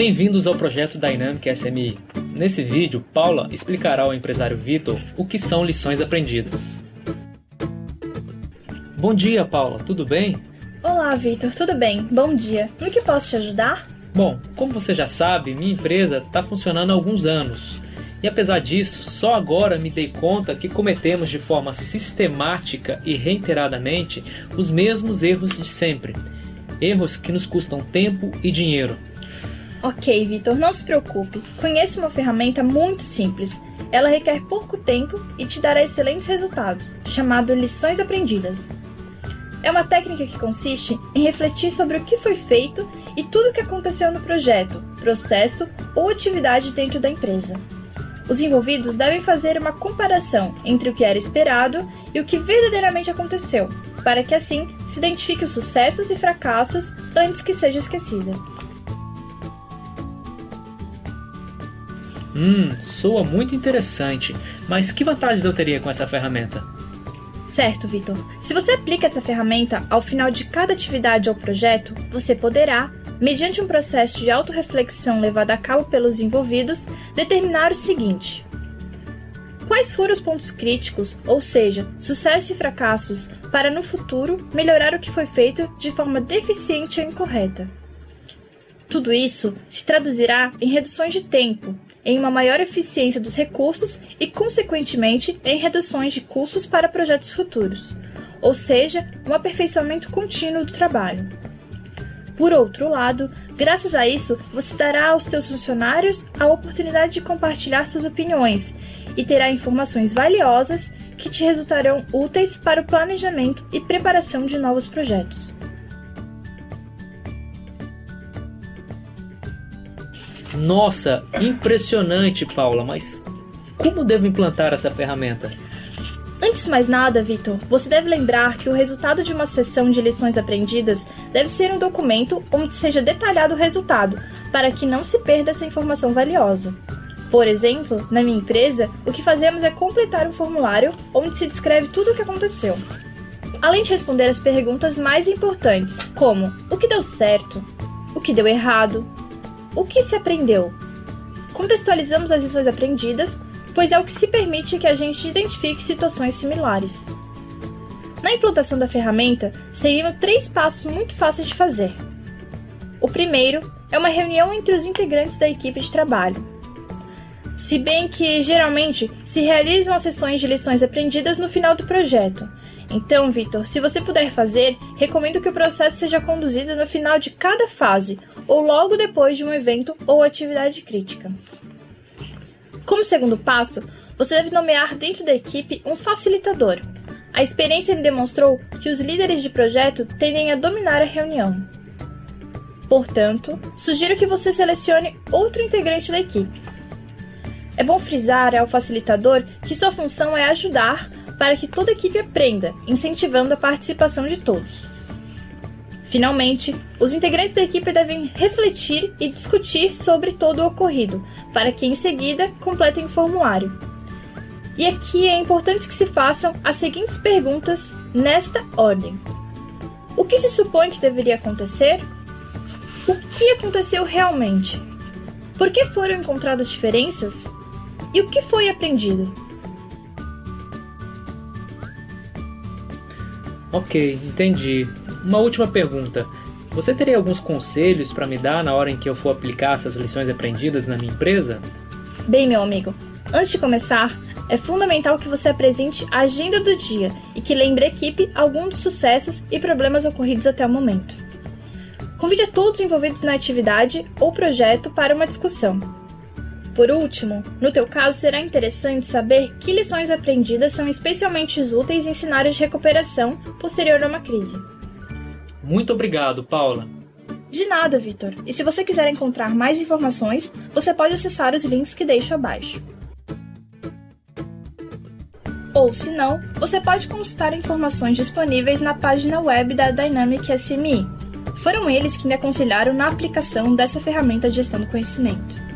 Bem-vindos ao projeto Dynamic SMI. Nesse vídeo, Paula explicará ao empresário Vitor o que são lições aprendidas. Bom dia, Paula, tudo bem? Olá, Vitor, tudo bem? Bom dia. No que posso te ajudar? Bom, como você já sabe, minha empresa está funcionando há alguns anos. E apesar disso, só agora me dei conta que cometemos de forma sistemática e reiteradamente os mesmos erros de sempre. Erros que nos custam tempo e dinheiro. Ok, Vitor, não se preocupe. Conheço uma ferramenta muito simples. Ela requer pouco tempo e te dará excelentes resultados, chamado Lições Aprendidas. É uma técnica que consiste em refletir sobre o que foi feito e tudo o que aconteceu no projeto, processo ou atividade dentro da empresa. Os envolvidos devem fazer uma comparação entre o que era esperado e o que verdadeiramente aconteceu, para que assim se identifique os sucessos e fracassos antes que seja esquecida. Hum, soa muito interessante, mas que vantagens eu teria com essa ferramenta? Certo, Vitor. Se você aplica essa ferramenta ao final de cada atividade ou projeto, você poderá, mediante um processo de autorreflexão levado a cabo pelos envolvidos, determinar o seguinte: Quais foram os pontos críticos, ou seja, sucessos e fracassos, para no futuro melhorar o que foi feito de forma deficiente ou incorreta? Tudo isso se traduzirá em reduções de tempo, em uma maior eficiência dos recursos e, consequentemente, em reduções de custos para projetos futuros, ou seja, um aperfeiçoamento contínuo do trabalho. Por outro lado, graças a isso, você dará aos seus funcionários a oportunidade de compartilhar suas opiniões e terá informações valiosas que te resultarão úteis para o planejamento e preparação de novos projetos. Nossa, impressionante, Paula, mas como devo implantar essa ferramenta? Antes de mais nada, Vitor, você deve lembrar que o resultado de uma sessão de lições aprendidas deve ser um documento onde seja detalhado o resultado, para que não se perda essa informação valiosa. Por exemplo, na minha empresa, o que fazemos é completar um formulário onde se descreve tudo o que aconteceu. Além de responder as perguntas mais importantes, como o que deu certo, o que deu errado, o que se aprendeu? Contextualizamos as lições aprendidas, pois é o que se permite que a gente identifique situações similares. Na implantação da ferramenta, seriam três passos muito fáceis de fazer. O primeiro é uma reunião entre os integrantes da equipe de trabalho. Se bem que, geralmente, se realizam as sessões de lições aprendidas no final do projeto, então, Vitor, se você puder fazer, recomendo que o processo seja conduzido no final de cada fase ou logo depois de um evento ou atividade crítica. Como segundo passo, você deve nomear dentro da equipe um facilitador. A experiência me demonstrou que os líderes de projeto tendem a dominar a reunião. Portanto, sugiro que você selecione outro integrante da equipe. É bom frisar ao facilitador que sua função é ajudar para que toda a equipe aprenda, incentivando a participação de todos. Finalmente, os integrantes da equipe devem refletir e discutir sobre todo o ocorrido, para que em seguida completem o formulário. E aqui é importante que se façam as seguintes perguntas nesta ordem: O que se supõe que deveria acontecer? O que aconteceu realmente? Por que foram encontradas diferenças? E o que foi aprendido? Ok, entendi. Uma última pergunta. Você teria alguns conselhos para me dar na hora em que eu for aplicar essas lições aprendidas na minha empresa? Bem, meu amigo, antes de começar, é fundamental que você apresente a agenda do dia e que lembre a equipe alguns dos sucessos e problemas ocorridos até o momento. Convide a todos envolvidos na atividade ou projeto para uma discussão. Por último, no teu caso será interessante saber que lições aprendidas são especialmente úteis em cenários de recuperação posterior a uma crise. Muito obrigado, Paula. De nada, Vitor. E se você quiser encontrar mais informações, você pode acessar os links que deixo abaixo. Ou, se não, você pode consultar informações disponíveis na página web da Dynamic SMI. Foram eles que me aconselharam na aplicação dessa ferramenta de gestão do conhecimento.